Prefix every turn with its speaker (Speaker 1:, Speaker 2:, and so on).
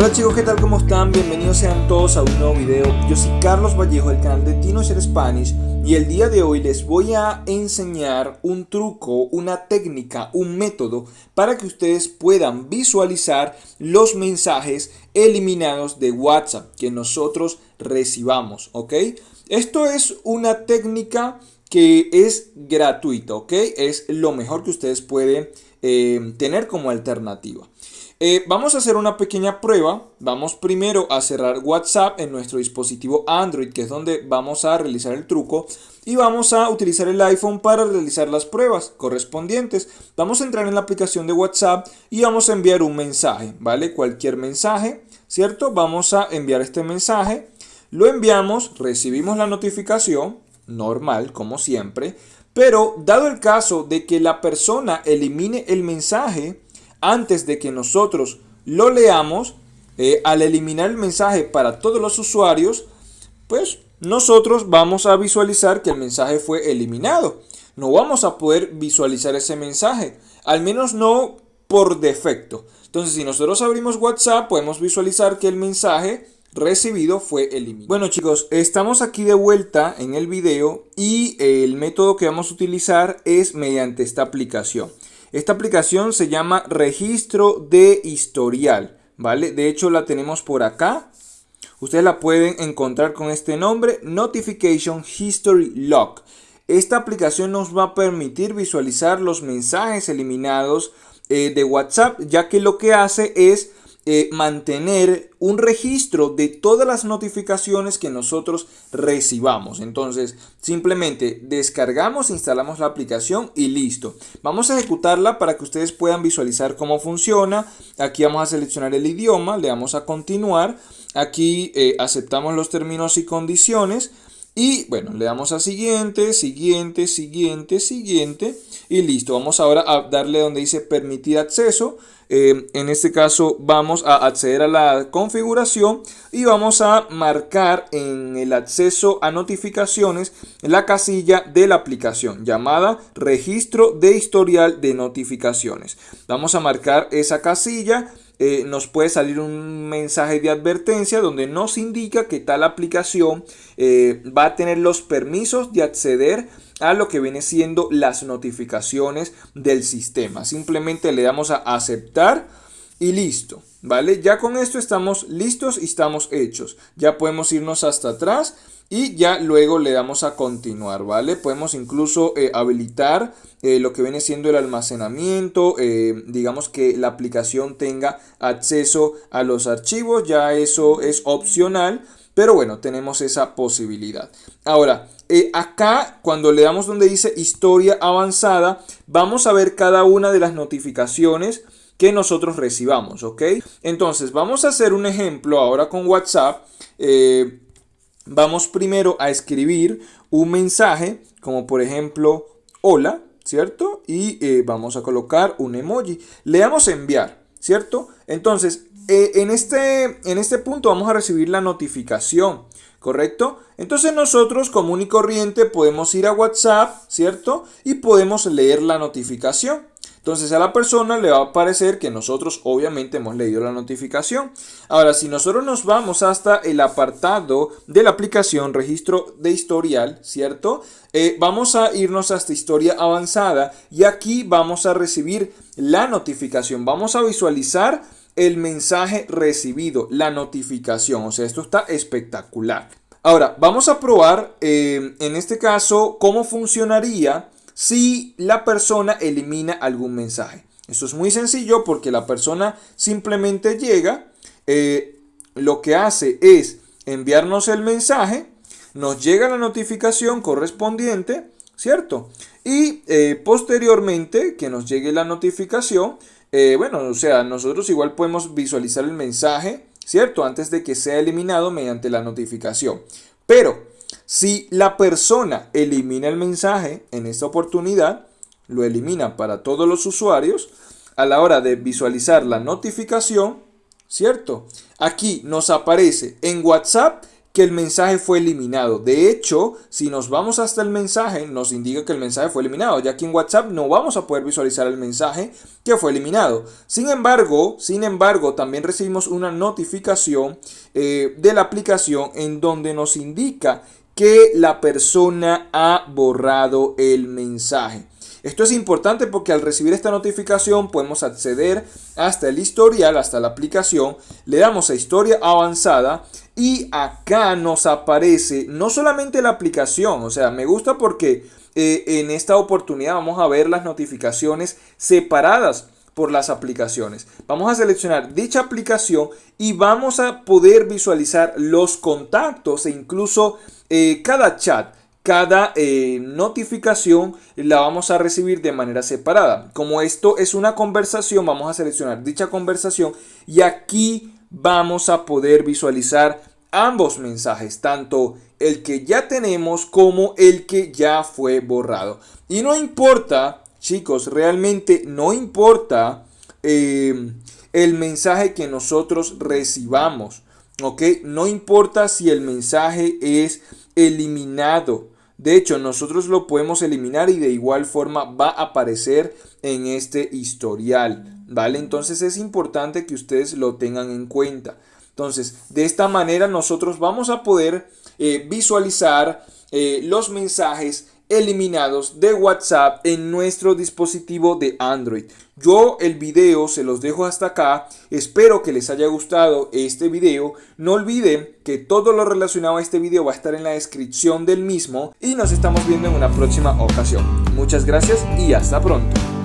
Speaker 1: Hola chicos, ¿qué tal? ¿Cómo están? Bienvenidos sean todos a un nuevo video. Yo soy Carlos Vallejo del canal de TinoShare Spanish y el día de hoy les voy a enseñar un truco, una técnica, un método para que ustedes puedan visualizar los mensajes eliminados de WhatsApp que nosotros recibamos, ¿ok? Esto es una técnica que es gratuita, ¿ok? Es lo mejor que ustedes pueden eh, tener como alternativa. Eh, vamos a hacer una pequeña prueba. Vamos primero a cerrar WhatsApp en nuestro dispositivo Android, que es donde vamos a realizar el truco. Y vamos a utilizar el iPhone para realizar las pruebas correspondientes. Vamos a entrar en la aplicación de WhatsApp y vamos a enviar un mensaje, ¿vale? Cualquier mensaje, ¿cierto? Vamos a enviar este mensaje. Lo enviamos, recibimos la notificación, normal, como siempre. Pero dado el caso de que la persona elimine el mensaje, antes de que nosotros lo leamos, eh, al eliminar el mensaje para todos los usuarios, pues nosotros vamos a visualizar que el mensaje fue eliminado. No vamos a poder visualizar ese mensaje, al menos no por defecto. Entonces, si nosotros abrimos WhatsApp, podemos visualizar que el mensaje recibido fue eliminado. Bueno chicos, estamos aquí de vuelta en el video y el método que vamos a utilizar es mediante esta aplicación. Esta aplicación se llama registro de historial, ¿vale? De hecho la tenemos por acá. Ustedes la pueden encontrar con este nombre, Notification History Lock. Esta aplicación nos va a permitir visualizar los mensajes eliminados eh, de WhatsApp, ya que lo que hace es eh, mantener un registro de todas las notificaciones que nosotros recibamos. Entonces, simplemente descargamos, instalamos la aplicación y listo. Vamos a ejecutarla para que ustedes puedan visualizar cómo funciona. Aquí vamos a seleccionar el idioma, le damos a continuar. Aquí eh, aceptamos los términos y condiciones. Y bueno, le damos a siguiente, siguiente, siguiente, siguiente y listo. Vamos ahora a darle donde dice permitir acceso. Eh, en este caso vamos a acceder a la configuración y vamos a marcar en el acceso a notificaciones la casilla de la aplicación llamada registro de historial de notificaciones. Vamos a marcar esa casilla eh, nos puede salir un mensaje de advertencia donde nos indica que tal aplicación eh, va a tener los permisos de acceder a lo que viene siendo las notificaciones del sistema. Simplemente le damos a aceptar y listo. ¿Vale? Ya con esto estamos listos y estamos hechos. Ya podemos irnos hasta atrás y ya luego le damos a continuar, ¿vale? Podemos incluso eh, habilitar eh, lo que viene siendo el almacenamiento, eh, digamos que la aplicación tenga acceso a los archivos, ya eso es opcional, pero bueno, tenemos esa posibilidad. Ahora, acá cuando le damos donde dice historia avanzada, vamos a ver cada una de las notificaciones que nosotros recibamos, ¿ok? Entonces, vamos a hacer un ejemplo ahora con WhatsApp. Vamos primero a escribir un mensaje, como por ejemplo, hola, ¿cierto? Y eh, vamos a colocar un emoji. Le damos enviar, ¿cierto? Entonces, eh, en, este, en este punto vamos a recibir la notificación. ¿correcto? Entonces nosotros común y corriente podemos ir a WhatsApp, ¿cierto? Y podemos leer la notificación. Entonces a la persona le va a aparecer que nosotros obviamente hemos leído la notificación. Ahora, si nosotros nos vamos hasta el apartado de la aplicación registro de historial, ¿cierto? Eh, vamos a irnos hasta historia avanzada y aquí vamos a recibir la notificación. Vamos a visualizar el mensaje recibido, la notificación. O sea, esto está espectacular. Ahora, vamos a probar eh, en este caso cómo funcionaría si la persona elimina algún mensaje. Esto es muy sencillo porque la persona simplemente llega, eh, lo que hace es enviarnos el mensaje, nos llega la notificación correspondiente, ¿cierto? Y eh, posteriormente que nos llegue la notificación, eh, bueno, o sea, nosotros igual podemos visualizar el mensaje, ¿cierto? Antes de que sea eliminado mediante la notificación. Pero si la persona elimina el mensaje en esta oportunidad, lo elimina para todos los usuarios, a la hora de visualizar la notificación, ¿cierto? Aquí nos aparece en WhatsApp que el mensaje fue eliminado. De hecho, si nos vamos hasta el mensaje, nos indica que el mensaje fue eliminado, ya que en WhatsApp no vamos a poder visualizar el mensaje que fue eliminado. Sin embargo, sin embargo, también recibimos una notificación eh, de la aplicación en donde nos indica que la persona ha borrado el mensaje. Esto es importante porque al recibir esta notificación podemos acceder hasta el historial, hasta la aplicación, le damos a historia avanzada y acá nos aparece no solamente la aplicación, o sea, me gusta porque eh, en esta oportunidad vamos a ver las notificaciones separadas por las aplicaciones. Vamos a seleccionar dicha aplicación y vamos a poder visualizar los contactos e incluso eh, cada chat cada eh, notificación la vamos a recibir de manera separada. Como esto es una conversación, vamos a seleccionar dicha conversación y aquí vamos a poder visualizar ambos mensajes, tanto el que ya tenemos como el que ya fue borrado. Y no importa, chicos, realmente no importa eh, el mensaje que nosotros recibamos, ¿ok? No importa si el mensaje es eliminado. De hecho, nosotros lo podemos eliminar y de igual forma va a aparecer en este historial, ¿vale? Entonces es importante que ustedes lo tengan en cuenta. Entonces, de esta manera nosotros vamos a poder eh, visualizar eh, los mensajes eliminados de WhatsApp en nuestro dispositivo de Android. Yo el video se los dejo hasta acá. Espero que les haya gustado este video. No olviden que todo lo relacionado a este video va a estar en la descripción del mismo y nos estamos viendo en una próxima ocasión. Muchas gracias y hasta pronto.